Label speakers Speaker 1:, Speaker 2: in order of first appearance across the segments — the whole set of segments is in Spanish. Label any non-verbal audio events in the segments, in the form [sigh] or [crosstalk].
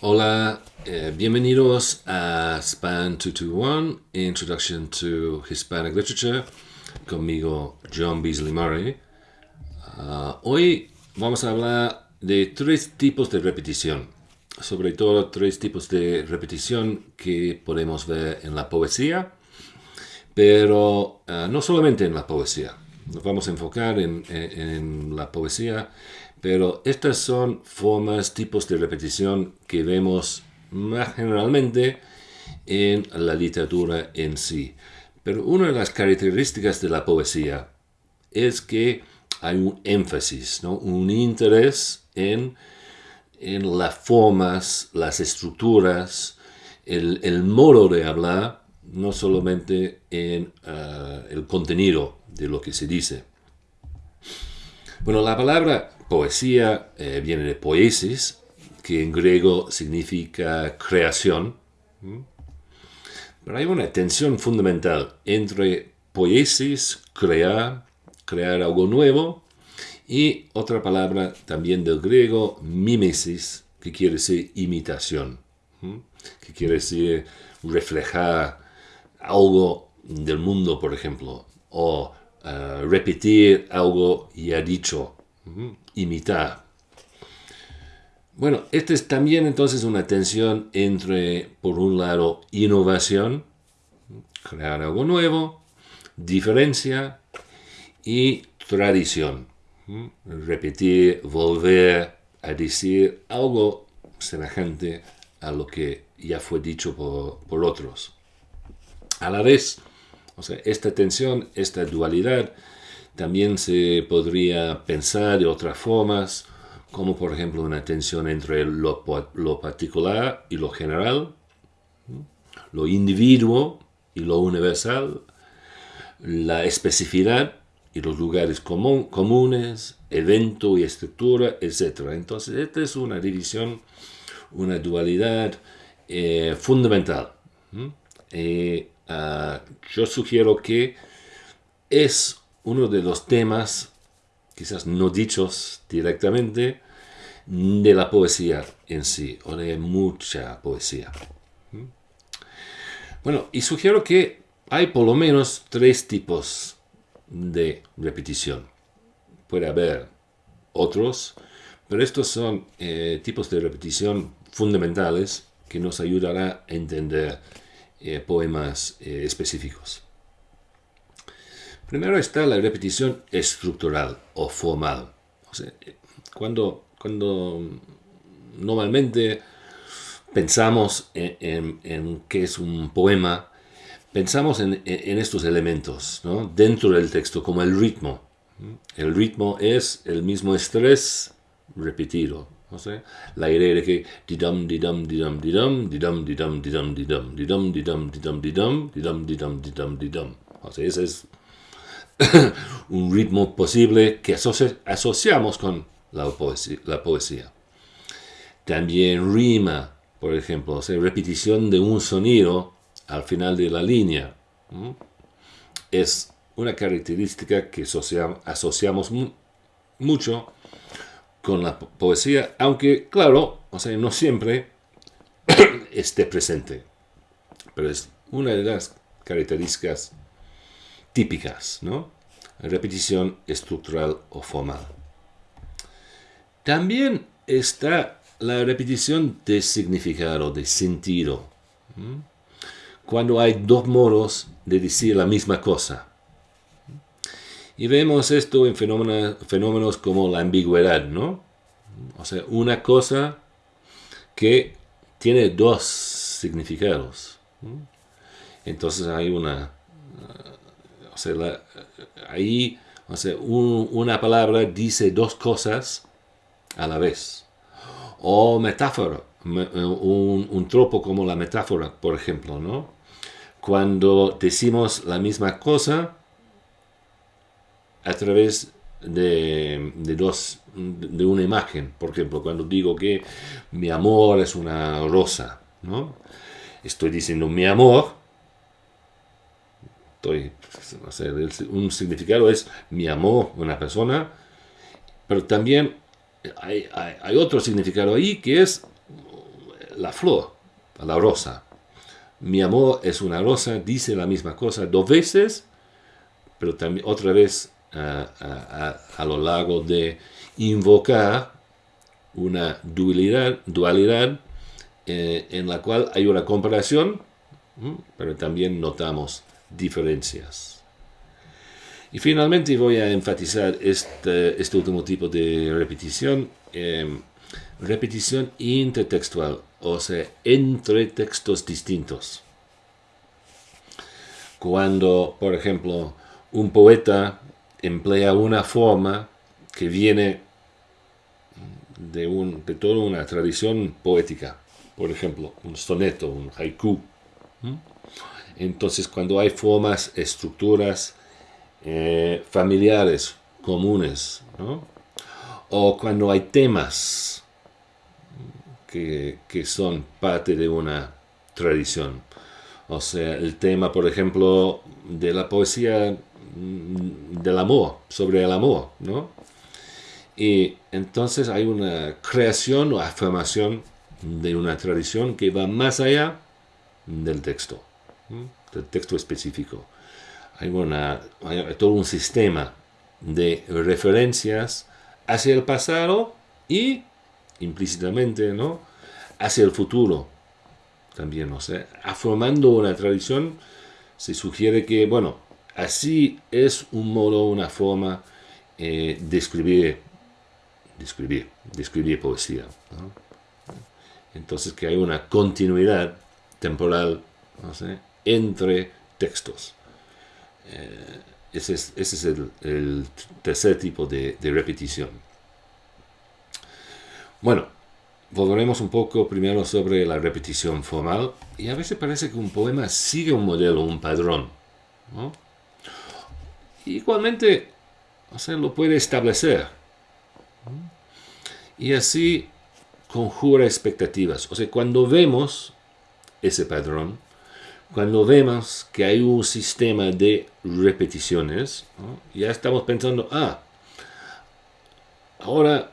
Speaker 1: Hola, eh, bienvenidos a Span 221, Introduction to Hispanic Literature, conmigo John Beasley Murray. Ah, hoy vamos a hablar de tres tipos de repetición, sobre todo tres tipos de repetición que podemos ver en la poesía, pero ah, no solamente en la poesía. Nos vamos a enfocar en, en la poesía pero estas son formas, tipos de repetición que vemos más generalmente en la literatura en sí. Pero una de las características de la poesía es que hay un énfasis, ¿no? un interés en, en las formas, las estructuras, el, modo de hablar, no solamente en ah, el contenido de lo que se dice. Bueno, la palabra poesía eh, viene de poesis, que en griego significa creación. Pero hay una tensión fundamental entre poesis, crear, crear algo nuevo, y otra palabra también del griego, mimesis, que quiere decir imitación, que quiere decir reflejar algo del mundo, por ejemplo, o repetir algo ya dicho, imitar. Bueno, esta es también entonces una tensión entre, por un lado, innovación, crear algo nuevo, diferencia y tradición. Repetir, volver a decir algo semejante a lo que ya fue dicho por, por otros. A la vez, o sea, esta tensión, esta dualidad, también se podría pensar de otras formas, como por ejemplo una tensión entre lo, particular y lo general, lo individuo y lo universal, la especificidad y los lugares comunes, evento y estructura, etc. Entonces, esta es una división, una dualidad eh, fundamental. Ah, yo sugiero que es uno de los temas, quizás no dichos directamente, de la poesía en sí, o de mucha poesía. ¿Mm? Bueno, y sugiero que hay por lo menos tres tipos de repetición. Puede haber otros, pero estos son eh, tipos de repetición fundamentales que nos ayudará a entender eh, poemas eh, específicos. Primero está la repetición estructural o formal. cuando, cuando normalmente pensamos en, en, qué es un poema, pensamos en, en estos elementos dentro del texto, como el ritmo. El ritmo es el mismo estrés repetido. No sé, la idea de que. O sea, [laughs] un ritmo posible que asociamos con la poesía. También rima, por ejemplo, repetición de un sonido al final de la línea. Es una característica que asociamos mucho con la poesía, aunque claro, no siempre [coughs] esté presente, pero es una de las características típicas, ¿no? Repetición estructural o formal. También está la repetición de significado, de sentido. Cuando hay dos modos de decir la misma cosa. Y vemos esto en fenómenos, como la ambigüedad, ¿no? O sea, una cosa que tiene dos significados. Entonces hay una... O sea, ahí o sea, una palabra dice dos cosas a la vez. O metáfora, un, un tropo como la metáfora, por ejemplo, ¿no? Cuando decimos la misma cosa, a través de, dos, de una imagen. Por ejemplo, cuando digo que mi amor es una rosa, ¿no? Estoy diciendo mi amor, un significado es mi amor, una persona, pero también hay, hay, otro significado ahí que es la flor, la rosa. Mi amor es una rosa, dice la misma cosa dos veces, pero también otra vez a, lo largo de invocar una dualidad, dualidad eh, en la cual hay una comparación, pero también notamos diferencias. Y finalmente voy a enfatizar este, este último tipo de repetición, em, repetición intertextual, o sea, entre textos distintos. Cuando, por ejemplo, un poeta emplea una forma que viene de, un, de toda una tradición poética, por ejemplo, un soneto, un haiku. Entonces, cuando hay formas, estructuras eh, familiares comunes, o cuando hay temas que, que son parte de una tradición, o sea, el tema, por ejemplo, de la poesía mm, del amor, sobre el amor, ¿no? Y entonces hay una creación o afirmación de una tradición que va más allá del texto, del texto específico. Hay, una, hay todo un sistema de referencias hacia el pasado y implícitamente ¿no? hacia el futuro también, no sé, afirmando una tradición, se sugiere que, bueno, así es un modo, una forma eh, de escribir, de escribir poesía. Entonces que hay una continuidad temporal no sé, entre textos. Eh, ese es, el, tercer tipo de, repetición. Bueno, volveremos un poco primero sobre la repetición formal y a veces parece que un poema sigue un modelo, un padrón. Igualmente, o sea, lo puede establecer. Y así conjura expectativas. O sea, cuando vemos ese padrón, cuando vemos que hay un sistema de repeticiones, ya estamos pensando, ah, ahora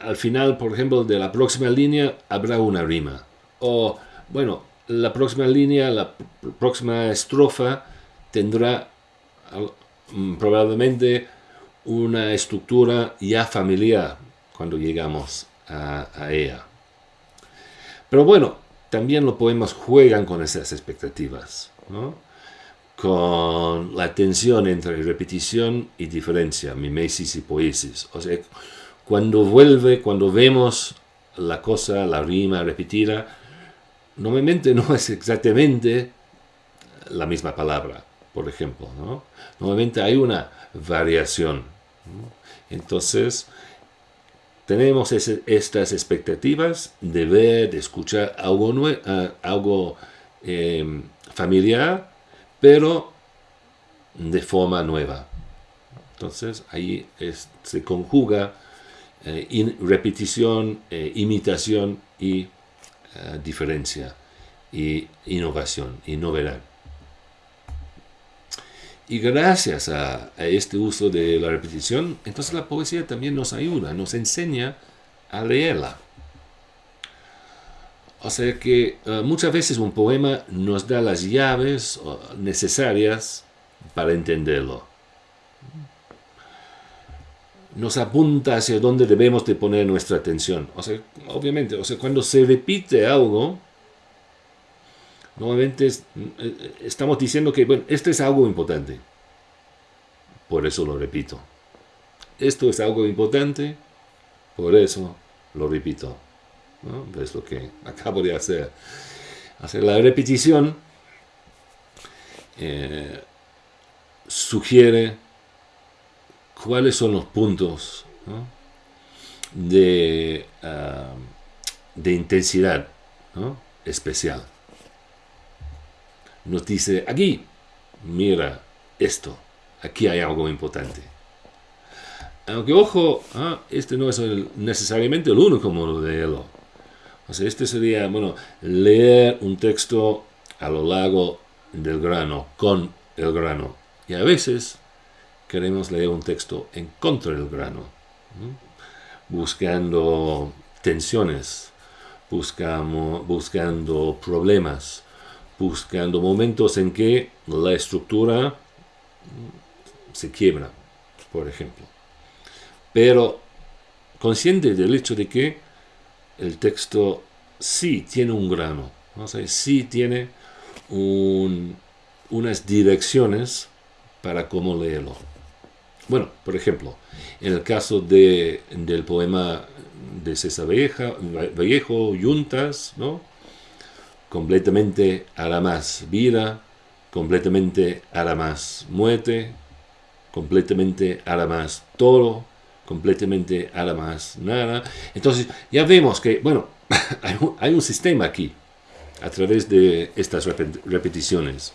Speaker 1: al final, por ejemplo, de la próxima línea habrá una rima. O, bueno, la próxima línea, la próxima estrofa tendrá mm, probablemente una estructura ya familiar cuando llegamos a, ella. Pero bueno, también los poemas juegan con esas expectativas, con la tensión entre repetición y diferencia, mimesis y poesis. O sea, cuando vuelve, cuando vemos la cosa, la rima repetida, normalmente no es exactamente la misma palabra, por ejemplo. ¿no? Normalmente hay una variación. Entonces, tenemos estas expectativas de ver, de escuchar algo, ah, algo em, familiar, pero de forma nueva. Entonces, ahí se conjuga eh, repetición, eh, imitación y eh, diferencia, y innovación y novedad. Y gracias a, este uso de la repetición, entonces la poesía también nos ayuda, nos enseña a leerla. O sea que muchas veces un poema nos da las llaves necesarias para entenderlo nos apunta hacia dónde debemos de poner nuestra atención. O sea, obviamente, o sea, cuando se repite algo, nuevamente eh, estamos diciendo que, bueno, esto es algo importante. Por eso lo repito. Esto es algo importante, por eso lo repito. Es lo que [laughs] acabo de hacer. Hacer la repetición eh, sugiere cuáles son los puntos de, ah, de, intensidad especial. Nos dice, aquí, mira esto, aquí hay algo importante. Aunque ojo, ah, este no es necesariamente el único modo de leerlo. O este sería, bueno, leer un texto a lo largo del grano, con el grano. Y a veces queremos leer un texto en contra del grano, buscando tensiones, buscamos, buscando problemas, buscando momentos en que la estructura se quiebra, por ejemplo. Pero consciente del hecho de que el texto sí tiene un grano, ¿no? sí tiene unas direcciones para cómo leerlo. Bueno, por ejemplo, en el caso de, del poema de César Vallejo, Yuntas, ¿no? Completamente hará más vida, completamente hará más muerte, completamente hará más todo, completamente hará más nada. Entonces ya vemos que, bueno, [laughs] hay un, sistema aquí a través de estas repeticiones.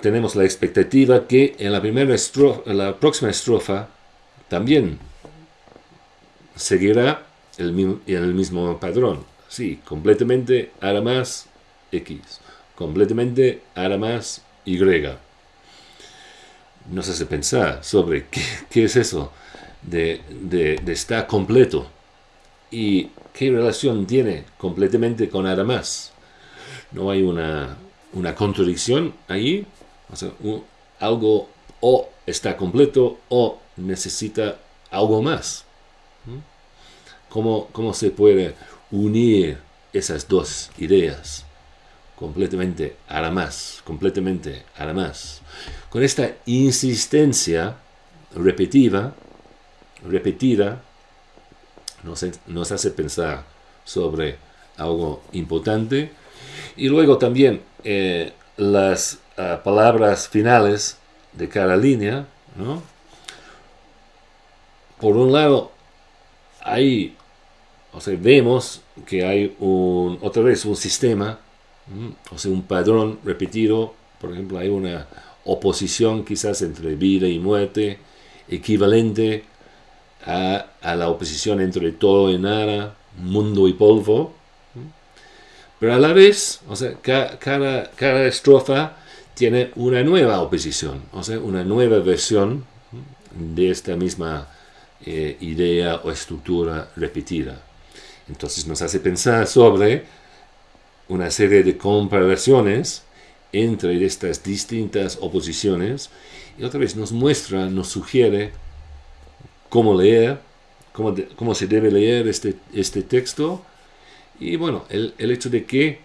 Speaker 1: tenemos la expectativa que en la primera estrofa, la próxima estrofa también seguirá el, el mismo padrón. Sí, completamente hará más X, completamente hará más Y. Nos hace pensar sobre qué, es eso de, de, estar completo y qué relación tiene completamente con hará más. No hay una, una contradicción ahí. algo o está completo o necesita algo más. ¿Cómo, ¿Cómo, se puede unir esas dos ideas? Completamente hará más, completamente hará más. Con esta insistencia repetida, repetida, nos, nos hace pensar sobre algo importante. Y luego también eh, las ah, palabras finales de cada línea, ¿no? Por un lado, hay o sea, vemos que hay un, otra vez un sistema, o sea, un padrón repetido, por ejemplo, hay una oposición quizás entre vida y muerte, equivalente a, la oposición entre todo y nada, mundo y polvo, pero a la vez, o sea, cada, cada estrofa tiene una nueva oposición, o sea, una nueva versión de esta misma eh, idea o estructura repetida. Entonces nos hace pensar sobre una serie de comparaciones entre estas distintas oposiciones y otra vez nos muestra, nos sugiere cómo leer, cómo, cómo se debe leer este, este texto. Y bueno, el, el, hecho de que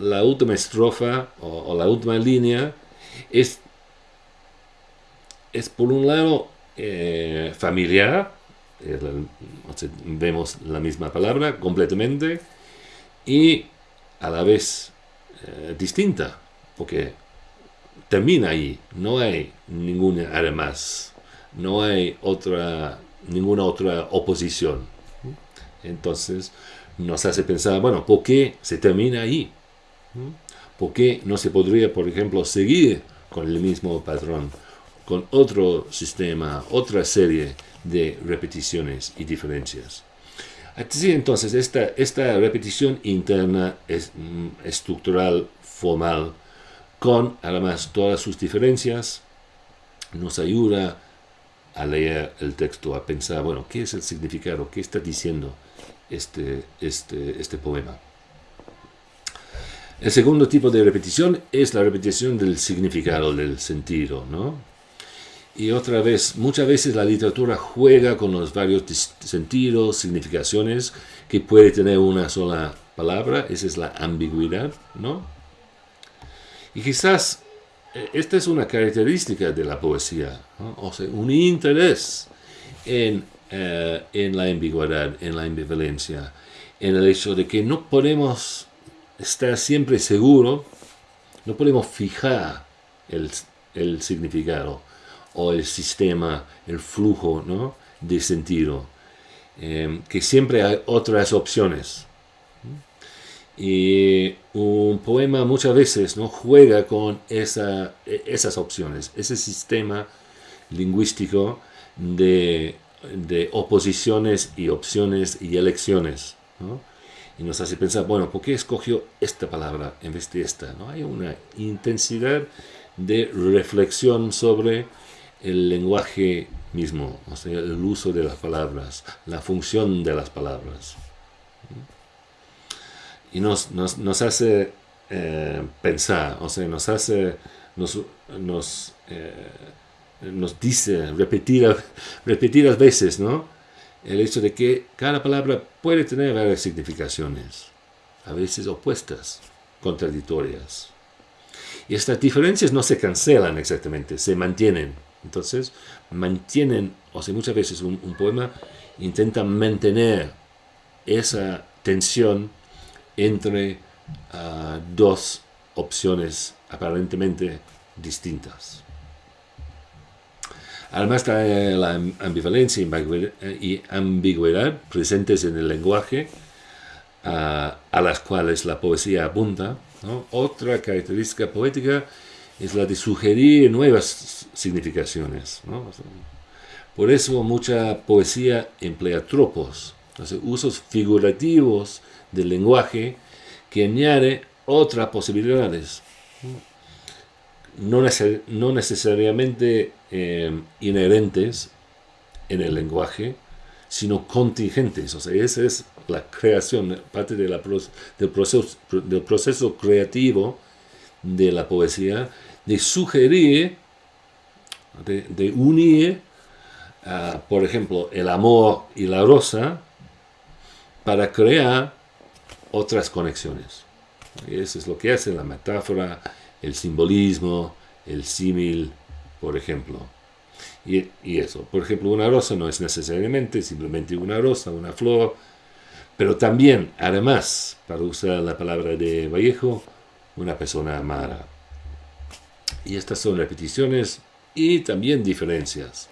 Speaker 1: la última estrofa o, la última línea es, es por un lado eh, familiar, vemos la misma palabra completamente y a la vez eh, distinta, porque termina ahí, no hay ninguna además, no hay otra, ninguna otra oposición. Entonces nos hace pensar, bueno, ¿por qué se termina ahí? ¿Por qué no se podría, por ejemplo, seguir con el mismo patrón, con otro sistema, otra serie de repeticiones y diferencias. Así entonces, esta, esta repetición interna mm, estructural, formal, con además todas sus diferencias, nos ayuda a leer el texto, a pensar, bueno, ¿qué es el significado? ¿Qué está diciendo este, este, este poema? El segundo tipo de repetición es la repetición del significado, del sentido, ¿no? Y otra vez, muchas veces la literatura juega con los varios sentidos, significaciones que puede tener una sola palabra, esa es la ambigüedad, ¿no? Y quizás eh, esta es una característica de la poesía, o sea, un interés en, eh, en la ambigüedad, en la ambivalencia, en el hecho de que no podemos estar siempre seguro, no podemos fijar el, el significado o el sistema, el flujo ¿no? de sentido, em, que siempre hay otras opciones. Y un poema muchas veces ¿no? juega con e, esas opciones, ese sistema lingüístico de, de oposiciones y opciones y elecciones. Y nos hace pensar, bueno, ¿por qué escogió esta palabra en vez de esta? ¿no? Hay una intensidad de reflexión sobre el lenguaje mismo, o sea, el uso de las palabras, la función de las palabras. y nos, nos, hace eh, pensar, o sea, nos hace, nos, nos, eh, dice repetir, repetidas veces, ¿no? El hecho de que cada palabra puede tener varias significaciones, a veces opuestas, contradictorias. Y estas diferencias no se cancelan exactamente, se mantienen. Entonces, mantienen, o sea, muchas veces un, poema intenta mantener esa tensión entre ah, dos opciones aparentemente distintas. Además trae la ambivalencia y ambigüedad presentes en el lenguaje ah, a las cuales la poesía apunta. Otra característica poética es la de sugerir nuevas significaciones. Por eso mucha poesía emplea tropos, usos figurativos del lenguaje que añade otras posibilidades. No, necesariamente eh, inherentes en el lenguaje, sino contingentes. O sea, esa es la creación, parte del, proceso, del proceso creativo de la poesía, de sugerir, de, unir, ah, por ejemplo, el amor y la rosa para crear otras conexiones. Eso es lo que hace la metáfora, el simbolismo, el símil, por ejemplo. Y, eso, por ejemplo, una rosa no es necesariamente simplemente una rosa, una flor, pero también, además, para usar la palabra de Vallejo, una persona amada. Y estas son repeticiones y también diferencias.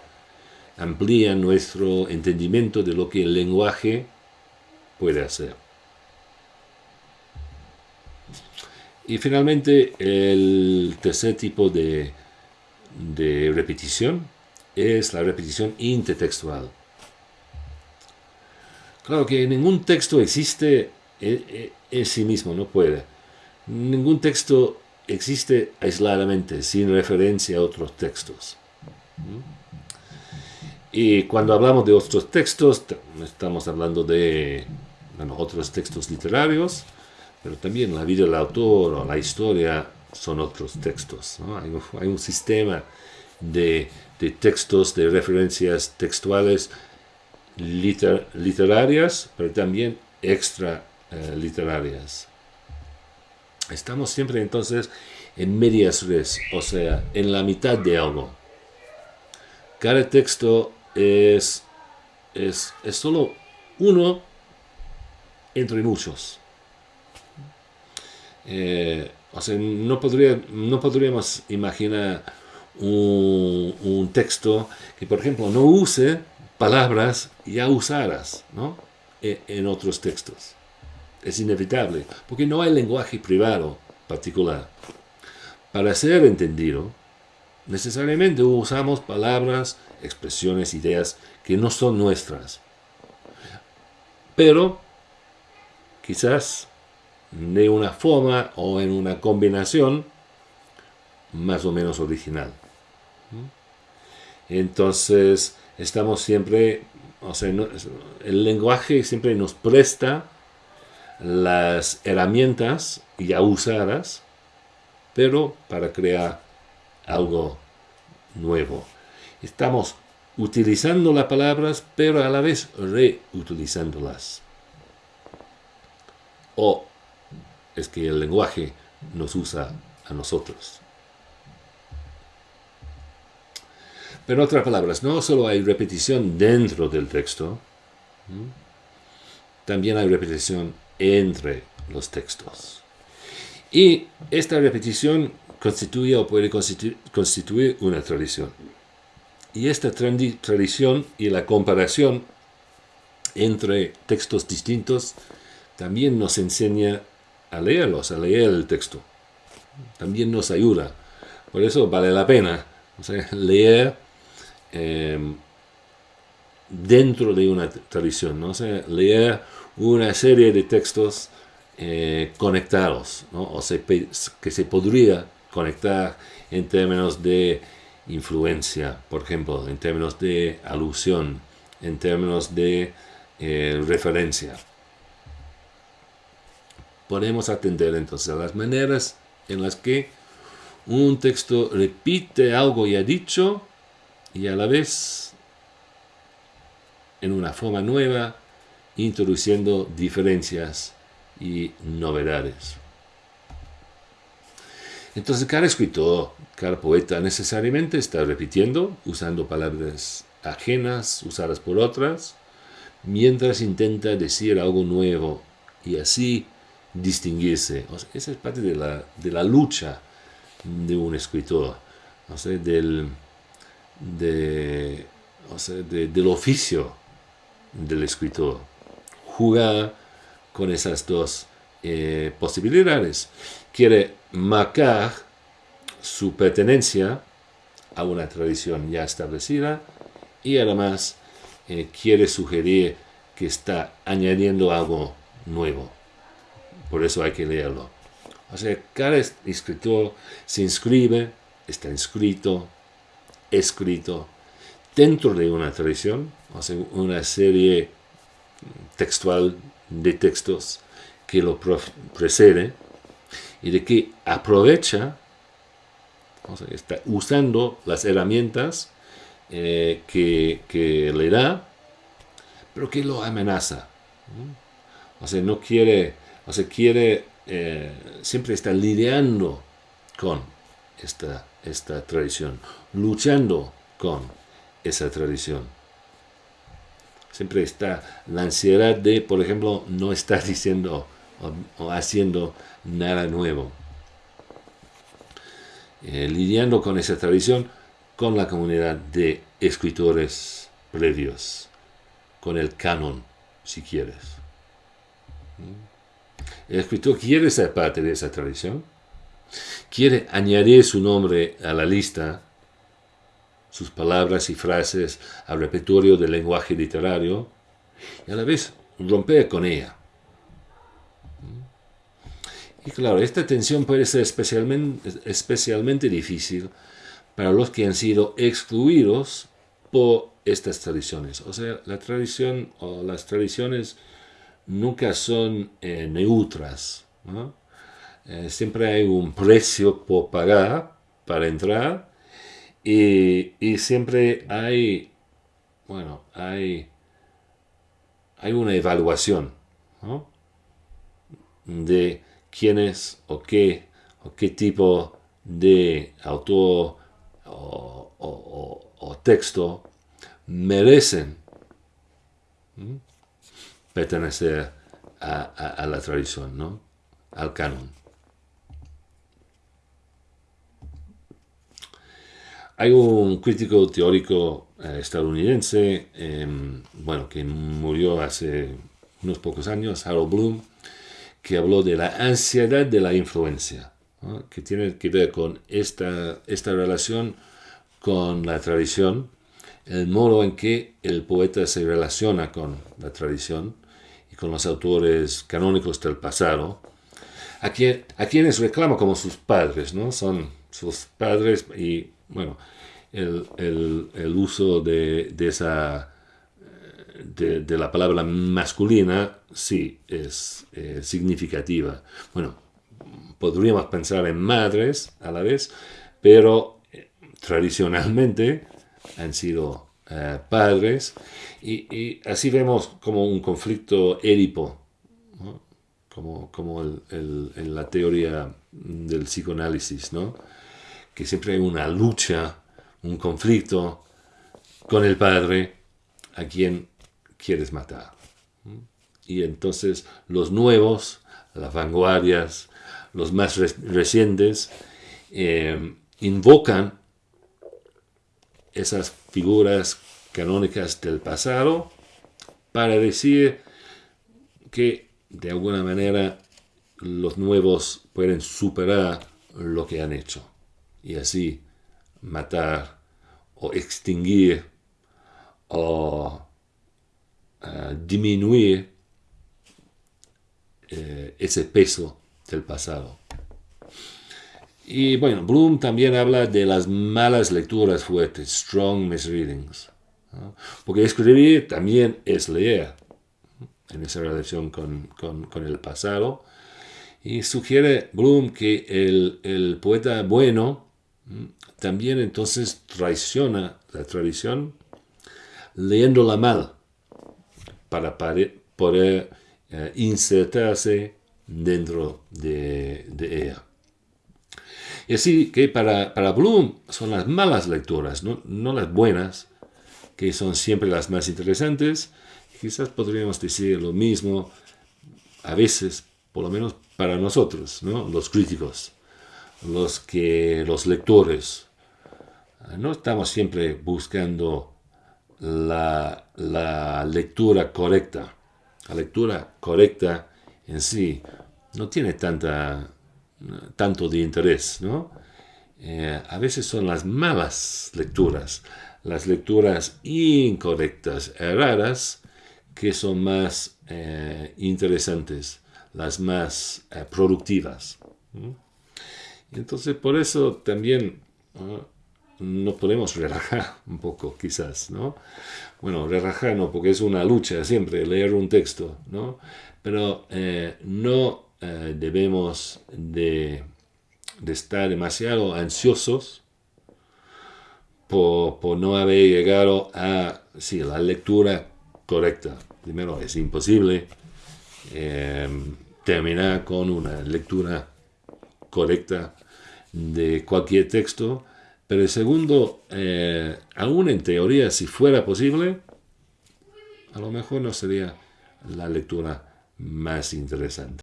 Speaker 1: Amplían nuestro entendimiento de lo que el lenguaje puede hacer. Y finalmente, el tercer tipo de, de repetición es la repetición intertextual. Claro que ningún texto existe en, sí mismo, no puede. Ningún texto existe aisladamente, sin referencia a otros textos. Y cuando hablamos de otros textos, estamos hablando de otros textos literarios, pero también la vida del autor o la historia son otros textos. Hay, un sistema de, textos, de referencias textuales literarias, pero también extra eh, literarias. Estamos siempre entonces en medias res, o sea, en la mitad de algo. Cada texto es, es, es solo uno entre muchos. Eh, o sea, no, podría, no podríamos imaginar un, texto que, por ejemplo, no use palabras ya usadas ¿no? E, en otros textos. Es inevitable, porque no hay lenguaje privado particular. Para ser entendido, necesariamente usamos palabras, expresiones, ideas que no son nuestras. Pero quizás de una forma o en una combinación más o menos original. Entonces, estamos siempre, o sea, el lenguaje siempre nos presta las herramientas ya usadas, pero para crear algo nuevo. Estamos utilizando las palabras, pero a la vez reutilizándolas. O es que el lenguaje nos usa a nosotros. Pero en otras palabras, no solo hay repetición dentro del texto, también hay repetición entre los textos. Y esta repetición constituye o puede constituir, una tradición. Y esta tradición y la comparación entre textos distintos también nos enseña a leerlos, a leer el texto. También nos ayuda. Por eso vale la pena [laughs] leer em, dentro de una tradición, ¿no? leer una serie de textos eh, conectados, o que se podría conectar en términos de influencia, por ejemplo, en términos de alusión, en términos de eh, referencia. podemos atender entonces las maneras en las que un texto repite algo ya dicho y a la vez en una forma nueva, introduciendo diferencias y novedades. Entonces cada escritor, cada poeta necesariamente está repitiendo, usando palabras ajenas, usadas por otras, mientras intenta decir algo nuevo y así distinguirse. esa es parte de la, de la lucha de un escritor, del, de, del oficio del escritor. Jugar con esas dos eh, posibilidades. Quiere marcar su pertenencia a una tradición ya establecida y además eh, quiere sugerir que está añadiendo algo nuevo. Por eso hay que leerlo. O sea, cada escritor se inscribe, está inscrito, escrito dentro de una tradición, o sea, una serie textual de textos que lo precede y de que aprovecha, está usando las herramientas eh, que, le da, pero que lo amenaza. O sea, no quiere, o sea, quiere, eh, siempre está lidiando con esta, esta tradición, luchando con esa tradición. Siempre está la ansiedad de, por ejemplo, no estar diciendo o, haciendo nada nuevo. Eh, lidiando con esa tradición, con la comunidad de escritores previos, con el canon, si quieres. El escritor quiere ser parte de esa tradición, quiere añadir su nombre a la lista, sus palabras y frases al repertorio del lenguaje literario, y a la vez romper con ella. Y claro, esta tensión puede ser especialmente, especialmente difícil para los que han sido excluidos por estas tradiciones. O sea, la tradición o las tradiciones nunca son eh, neutras. Eh, siempre hay un precio por pagar para entrar y, siempre hay, bueno, hay, hay una evaluación de quién es o qué, o qué tipo de autor o, texto merecen pertenecer a, la tradición, ¿no? al canon. Hay un crítico teórico eh, estadounidense, em, bueno, que murió hace unos pocos años, Harold Bloom, que habló de la ansiedad de la influencia, que tiene que ver con esta, esta relación con la tradición, el modo en que el poeta se relaciona con la tradición y con los autores canónicos del pasado, a, a quienes reclama como sus padres, ¿no? Son sus padres y, bueno, el, el, uso de, de esa de, la palabra masculina sí es significativa. Bueno, podríamos pensar en madres a la vez, pero eh, tradicionalmente han sido eh, padres y, así vemos como un conflicto édipo, como, como en la teoría del psicoanálisis, ¿no? Que siempre hay una lucha, un conflicto con el padre a quien quieres matar. Y entonces los nuevos, las vanguardias, los más recientes, eh, invocan esas figuras canónicas del pasado para decir que de alguna manera los nuevos pueden superar lo que han hecho y así matar o extinguir o disminuir eh, ese peso del pasado. Y bueno, Bloom también habla de las malas lecturas fuertes, strong misreadings. Porque escribir también es leer en esa relación con, con, el pasado. Y sugiere Bloom que el, el poeta bueno también entonces traiciona la tradición leyéndola mal para poder eh, insertarse dentro de, ella. Y así que para, para, Bloom son las malas lecturas, ¿no? no las buenas, que son siempre las más interesantes. Quizás podríamos decir lo mismo a veces, por lo menos para nosotros, ¿no? los críticos, los, que, los lectores. No estamos siempre buscando la, la lectura correcta. La lectura correcta en sí no tiene tanta, tanto de interés, ¿no? Eh, a veces son las malas lecturas, las lecturas incorrectas, erradas, que son más eh, interesantes, las más eh, productivas. Entonces, por eso también no podemos relajar [laughs] un poco, quizás, ¿no? Bueno, relajar no, porque es una lucha siempre leer un texto, ¿no? Pero eh, no eh, debemos de, estar demasiado ansiosos por, no haber llegado a sí, la lectura correcta. Primero, es imposible eh, terminar con una lectura correcta de cualquier texto, pero el segundo, eh, aún en teoría, si fuera posible, a lo mejor no sería la lectura más interesante.